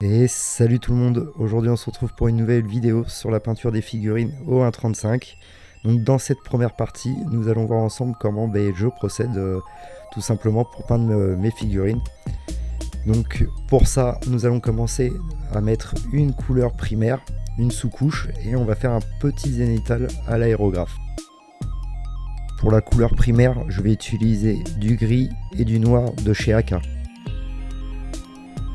Et salut tout le monde, aujourd'hui on se retrouve pour une nouvelle vidéo sur la peinture des figurines au 1.35. Donc dans cette première partie, nous allons voir ensemble comment ben, je procède euh, tout simplement pour peindre euh, mes figurines. Donc pour ça, nous allons commencer à mettre une couleur primaire, une sous-couche, et on va faire un petit zénital à l'aérographe. Pour la couleur primaire, je vais utiliser du gris et du noir de chez Aka.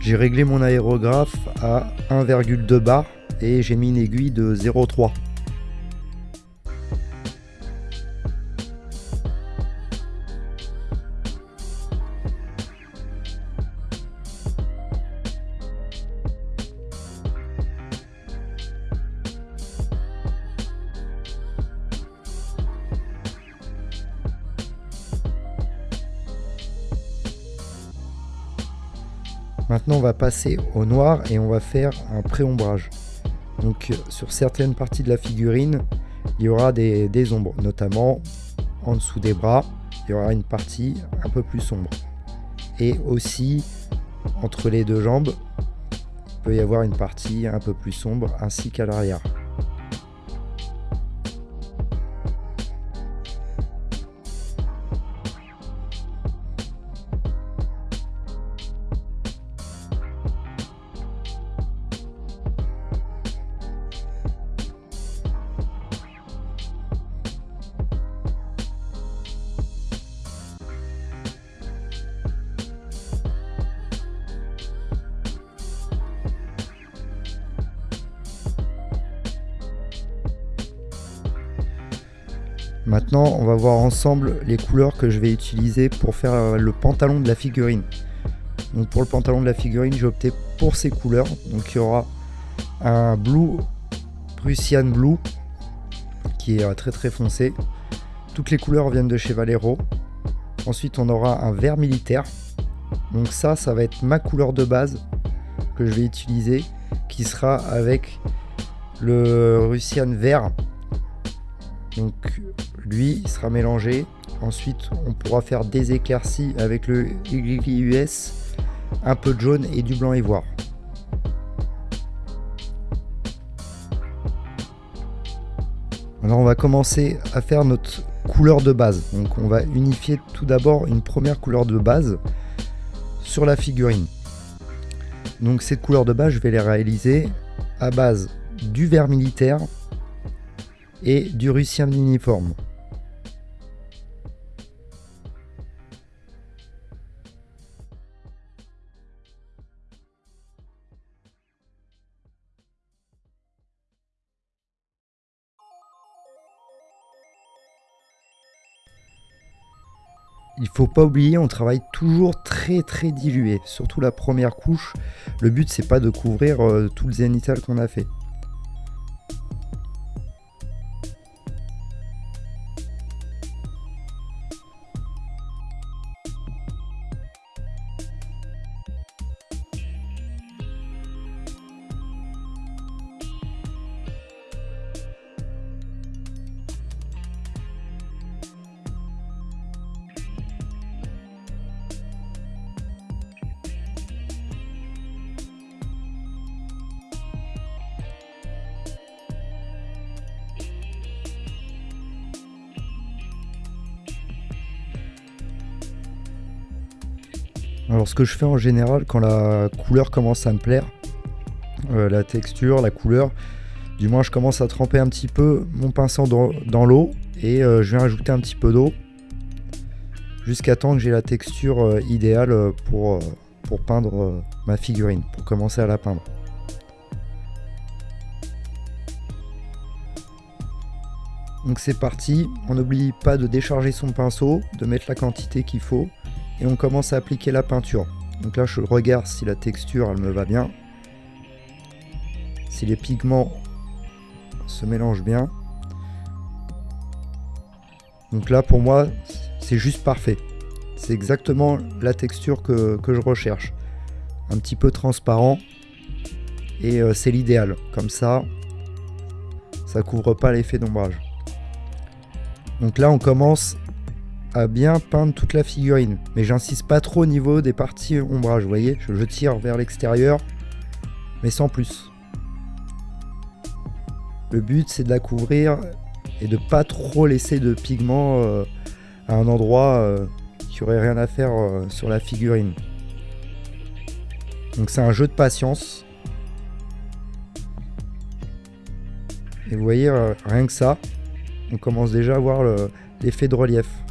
J'ai réglé mon aérographe à 1,2 bar et j'ai mis une aiguille de 0,3. Maintenant, on va passer au noir et on va faire un pré-ombrage. Donc, sur certaines parties de la figurine, il y aura des, des, ombres, notamment en dessous des bras, il y aura une partie un peu plus sombre. Et aussi, entre les deux jambes, il peut y avoir une partie un peu plus sombre, ainsi qu'à l'arrière. Maintenant, on va voir ensemble les couleurs que je vais utiliser pour faire euh, le pantalon de la figurine. Donc pour le pantalon de la figurine, j'ai opté pour ces couleurs. Donc il y aura un blue, Prussian Blue, qui est euh, très très foncé. Toutes les couleurs viennent de chez Valero. Ensuite, on aura un vert militaire. Donc ça, ça va être ma couleur de base que je vais utiliser, qui sera avec le Russian vert. Donc lui sera mélangé. Ensuite, on pourra faire des éclaircies avec le US, un peu de jaune et du blanc ivoire. Alors on va commencer à faire notre couleur de base. Donc on va unifier tout d'abord une première couleur de base sur la figurine. Donc cette couleur de base, je vais les réaliser à base du vert militaire et du russien uniforme. Il faut pas oublier, on travaille toujours très très dilué, surtout la première couche. Le but c'est pas de couvrir euh, tout le zénithal qu'on a fait. Ce que je fais en général quand la couleur commence à me plaire, euh, la texture, la couleur, du moins je commence à tremper un petit peu mon pinceau dans, l'eau et euh, je viens ajouter un petit peu d'eau jusqu'à temps que j'ai la texture euh, idéale pour, pour peindre ma figurine, pour commencer à la peindre. Donc c'est parti, on n'oublie pas de décharger son pinceau, de mettre la quantité qu'il faut on commence à appliquer la peinture. Donc là je regarde si la texture elle me va bien, si les pigments se mélangent bien. Donc là pour moi c'est juste parfait. C'est exactement la texture que, je recherche. Un petit peu transparent et euh, c'est l'idéal. Comme ça, ça couvre pas l'effet d'ombrage. Donc là on commence à bien peindre toute la figurine. Mais j'insiste pas trop au niveau des parties ombrage, vous voyez je, tire vers l'extérieur mais sans plus. Le but c'est de la couvrir et de pas trop laisser de pigments euh, à un endroit euh, qui aurait rien à faire euh, sur la figurine. Donc c'est un jeu de patience. Et vous voyez, rien que ça, on commence déjà à voir l'effet de relief.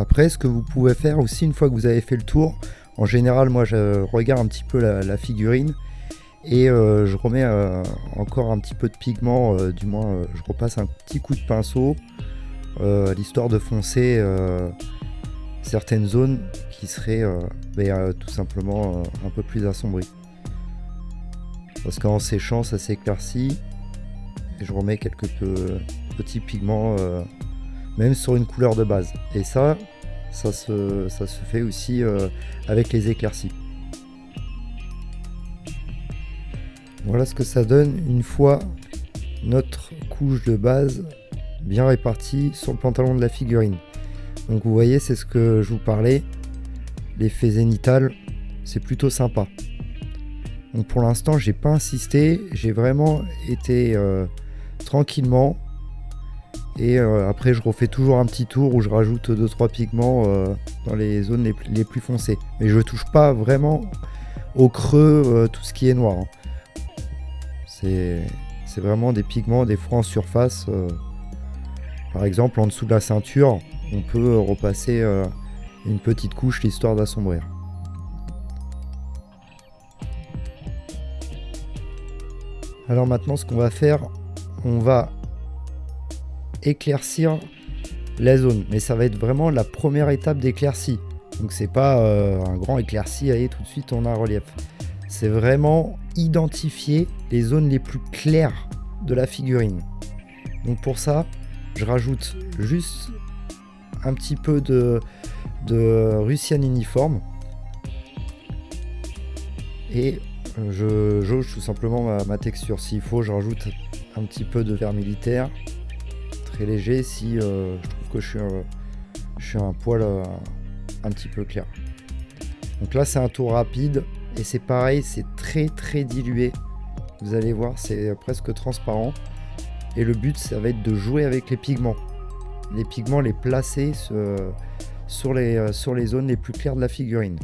Après, ce que vous pouvez faire aussi une fois que vous avez fait le tour, en général, moi je regarde un petit peu la, figurine et euh, je remets euh, encore un petit peu de pigment, euh, du moins je repasse un petit coup de pinceau, l'histoire de foncer certaines zones qui seraient ben, tout simplement un peu plus assombries. Parce qu'en séchant, ça s'éclaircit et je remets quelques petits pigments même sur une couleur de base. Et ça, ça se, fait aussi euh, avec les éclaircies. Voilà ce que ça donne une fois notre couche de base bien répartie sur le pantalon de la figurine. Donc vous voyez, c'est ce que je vous parlais. L'effet zénital, c'est plutôt sympa. Donc pour l'instant, j'ai pas insisté, j'ai vraiment été euh, tranquillement et euh, après, je refais toujours un petit tour où je rajoute 2-3 pigments euh, dans les zones les, plus foncées. Mais je touche pas vraiment au creux euh, tout ce qui est noir. Hein. C'est vraiment des pigments, des fois en surface. par exemple, en dessous de la ceinture, on peut repasser une petite couche l'histoire d'assombrir. Alors maintenant, ce qu'on va faire, on va éclaircir la zone. Mais ça va être vraiment la première étape d'éclaircie. Donc c'est pas euh, un grand éclairci, allez tout de suite on a un relief. C'est vraiment identifier les zones les plus claires de la figurine. Donc pour ça, je rajoute juste un petit peu de, de Russian uniforme. Et je jauge tout simplement ma, ma texture. S'il faut, je rajoute un petit peu de verre militaire léger si euh, je trouve que je suis, un, poil euh, un petit peu clair. Donc là c'est un tour rapide et c'est pareil, c'est très très dilué. Vous allez voir, c'est presque transparent. Et le but, ça va être de jouer avec les pigments. Les pigments, les placer euh, sur les zones les plus claires de la figurine.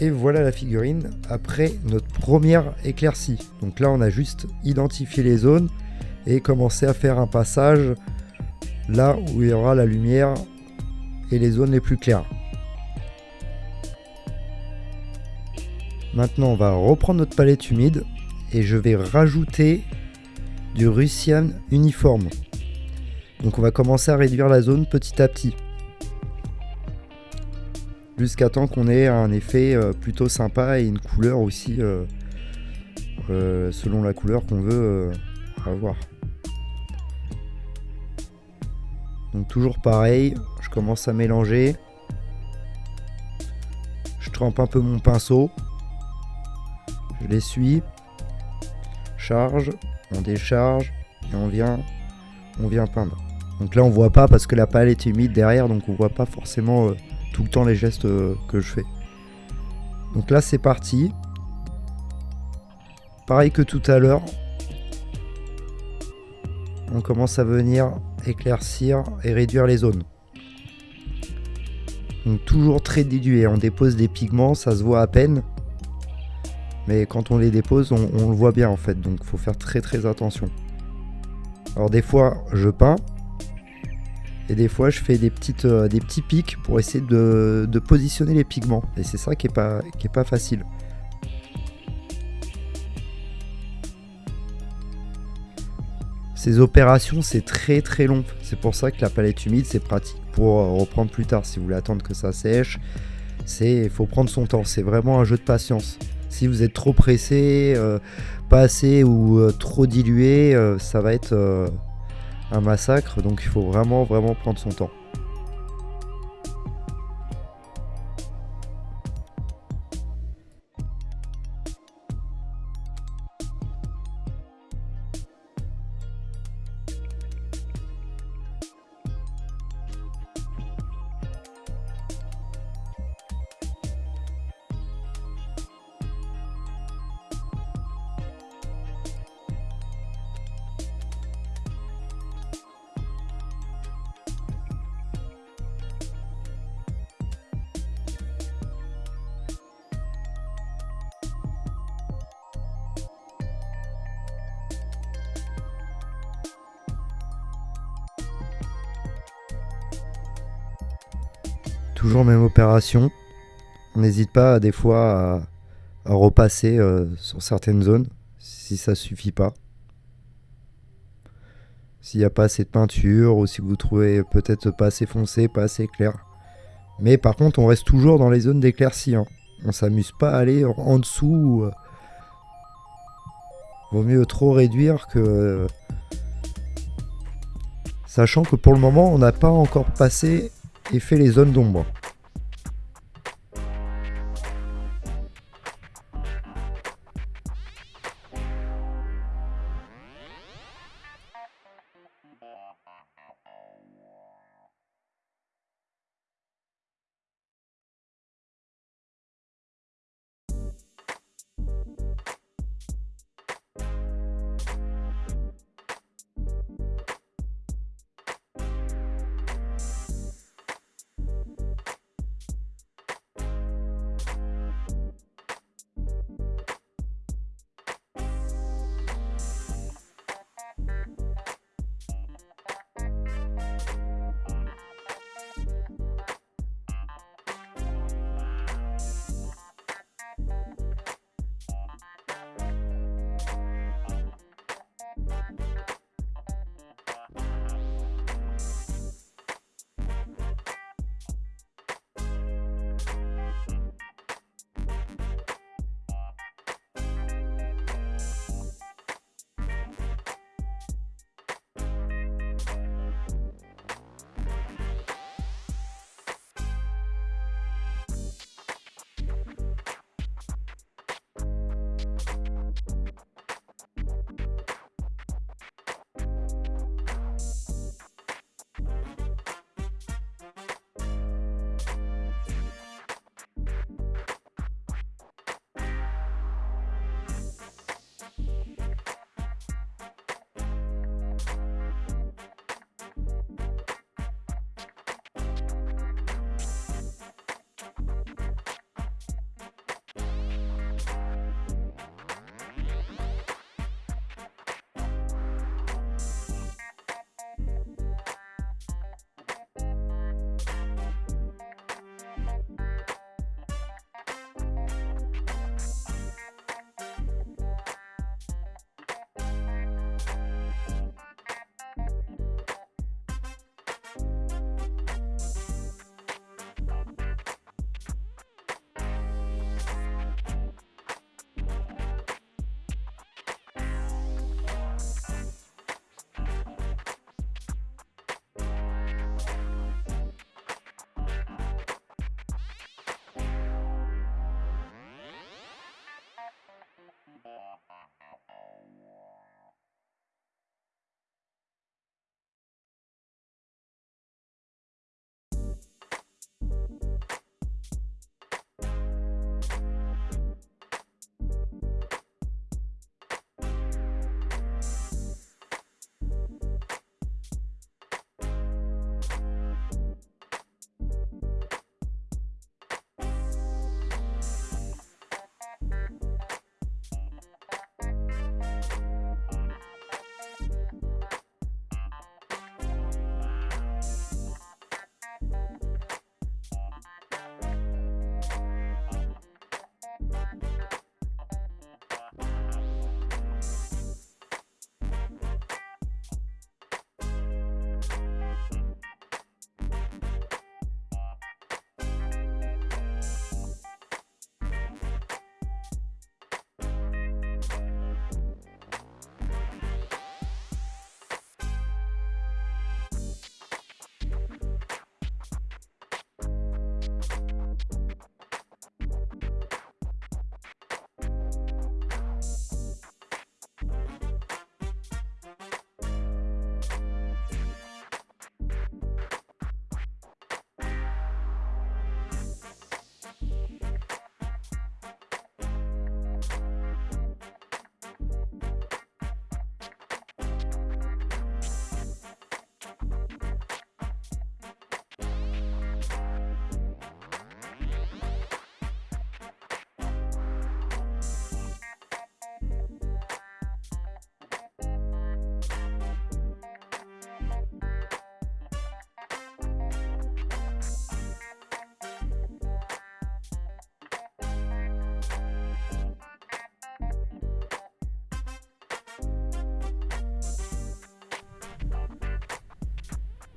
Et voilà la figurine après notre première éclaircie. Donc là, on a juste identifié les zones et commencé à faire un passage là où il y aura la lumière et les zones les plus claires. Maintenant, on va reprendre notre palette humide et je vais rajouter du Russian uniforme. Donc on va commencer à réduire la zone petit à petit. Jusqu'à temps qu'on ait un effet euh, plutôt sympa et une couleur aussi euh, euh, selon la couleur qu'on veut avoir. Donc toujours pareil, je commence à mélanger. Je trempe un peu mon pinceau. Je l'essuie. Charge, on décharge et on vient, on vient peindre. Donc là on voit pas parce que la palette est humide derrière donc on voit pas forcément tout le temps les gestes euh, que je fais. Donc là c'est parti. Pareil que tout à l'heure. On commence à venir éclaircir et réduire les zones. Donc toujours très dilué. On dépose des pigments, ça se voit à peine. Mais quand on les dépose, on, on le voit bien en fait. Donc faut faire très très attention. Alors des fois, je peins. Et des fois, je fais des, petites, euh, des petits pics pour essayer de, positionner les pigments. Et c'est ça qui n'est pas, qui est pas facile. Ces opérations, c'est très très long. C'est pour ça que la palette humide, c'est pratique pour euh, reprendre plus tard. Si vous voulez attendre que ça sèche, il faut prendre son temps. C'est vraiment un jeu de patience. Si vous êtes trop pressé, euh, pas assez ou trop dilué, ça va être un massacre, donc il faut vraiment vraiment prendre son temps. Toujours même opération. On n'hésite pas des fois à, repasser euh, sur certaines zones si ça suffit pas. S'il n'y a pas assez de peinture ou si vous trouvez peut-être pas assez foncé, pas assez clair. Mais par contre, on reste toujours dans les zones d'éclaircie. Hein. On s'amuse pas à aller en dessous. Euh. Vaut mieux trop réduire que... Sachant que pour le moment, on n'a pas encore passé et fait les zones d'ombre.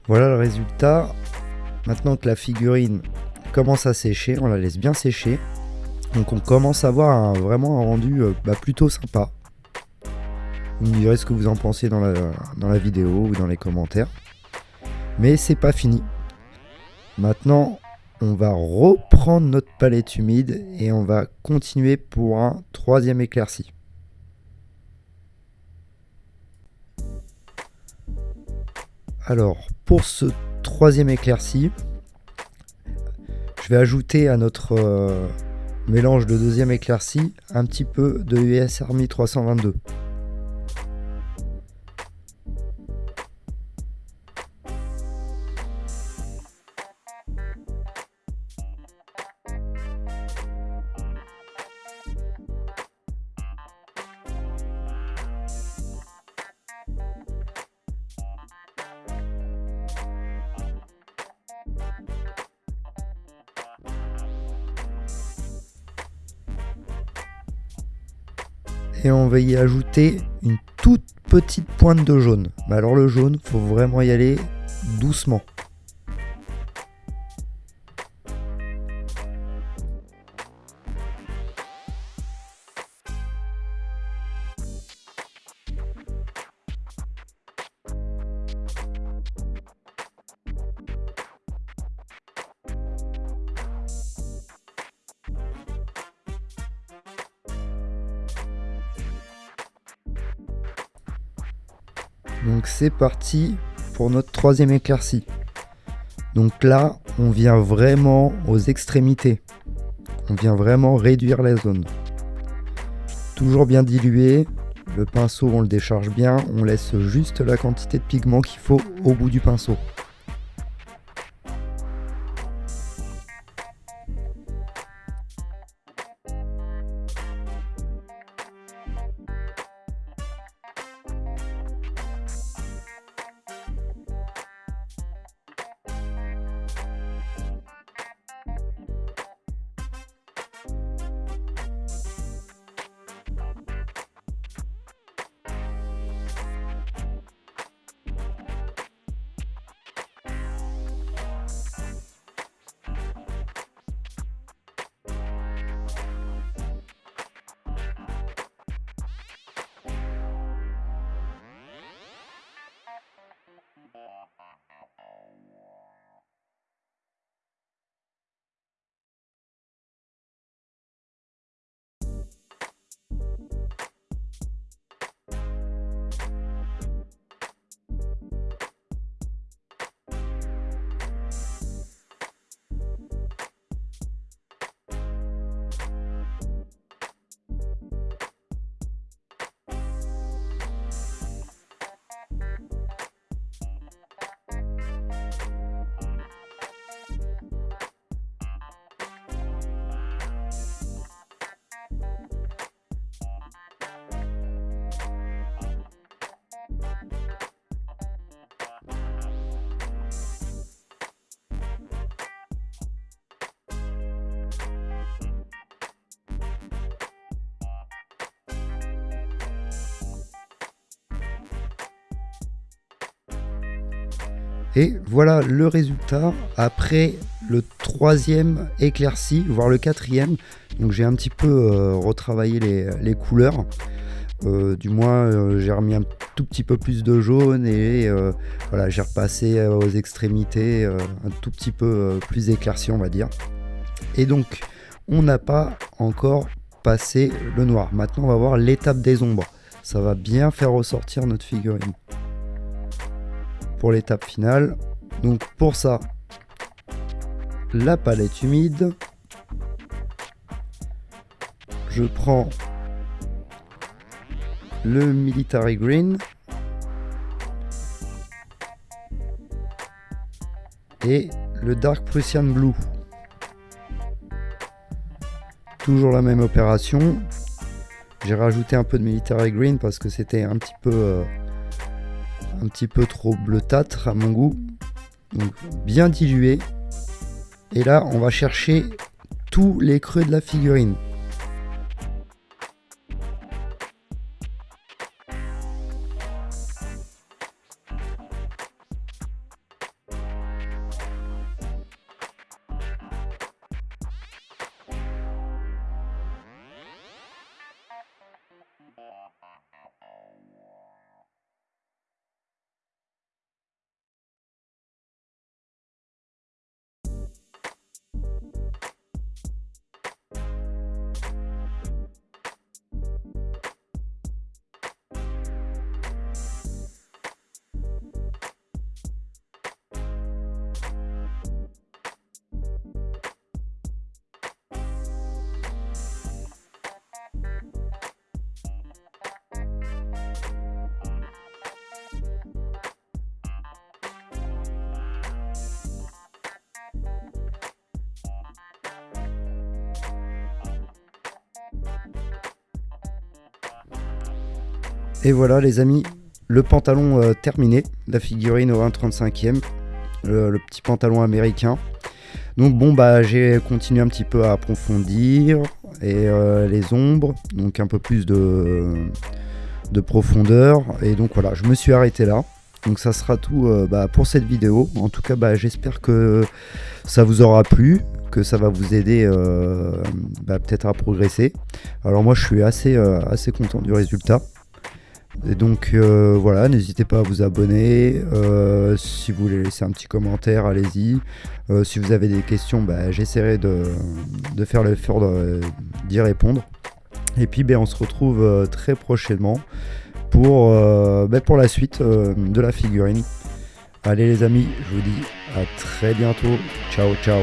Voilà le résultat. Maintenant que la figurine commence à sécher, on la laisse bien sécher. Donc on commence à avoir vraiment un rendu euh, bah, plutôt sympa. Vous me direz ce que vous en pensez dans la, dans la vidéo ou dans les commentaires. Mais c'est pas fini. Maintenant, on va reprendre notre palette humide et on va continuer pour un troisième éclairci. Alors, pour ce troisième éclairci, je vais ajouter à notre euh, mélange de deuxième éclairci un petit peu de US Army 322. Et on va y ajouter une toute petite pointe de jaune. Mais alors le jaune, faut vraiment y aller doucement. C'est parti pour notre troisième éclaircie. Donc là, on vient vraiment aux extrémités. On vient vraiment réduire la zone. Toujours bien dilué. Le pinceau, on le décharge bien. On laisse juste la quantité de pigment qu'il faut au bout du pinceau. Et voilà le résultat après le troisième éclairci, voire le quatrième. Donc j'ai un petit peu euh, retravaillé les, couleurs. Euh, du moins euh, j'ai remis un tout petit peu plus de jaune et voilà j'ai repassé aux extrémités un tout petit peu plus éclairci on va dire. Et donc on n'a pas encore passé le noir. Maintenant on va voir l'étape des ombres. Ça va bien faire ressortir notre figurine pour l'étape finale. Donc pour ça, la palette humide. Je prends le Military Green. Et le Dark Prussian Blue. Toujours la même opération. J'ai rajouté un peu de Military Green parce que c'était un petit peu... Euh, un petit peu trop bleutâtre à mon goût. Donc bien dilué. Et là, on va chercher tous les creux de la figurine. Et voilà les amis, le pantalon euh, terminé, la figurine au 1,35e, le, petit pantalon américain. Donc bon bah j'ai continué un petit peu à approfondir et euh, les ombres, donc un peu plus de, de profondeur. Et donc voilà, je me suis arrêté là. Donc ça sera tout euh, bah, pour cette vidéo. En tout cas, bah, j'espère que ça vous aura plu, que ça va vous aider bah, peut-être à progresser. Alors moi, je suis assez, assez content du résultat. Et donc voilà, n'hésitez pas à vous abonner. si vous voulez laisser un petit commentaire, allez-y. si vous avez des questions, bah, j'essaierai de, de, faire l'effort d'y répondre. Et puis ben, on se retrouve très prochainement pour, euh, ben, pour la suite euh, de la figurine. Allez les amis, je vous dis à très bientôt. Ciao ciao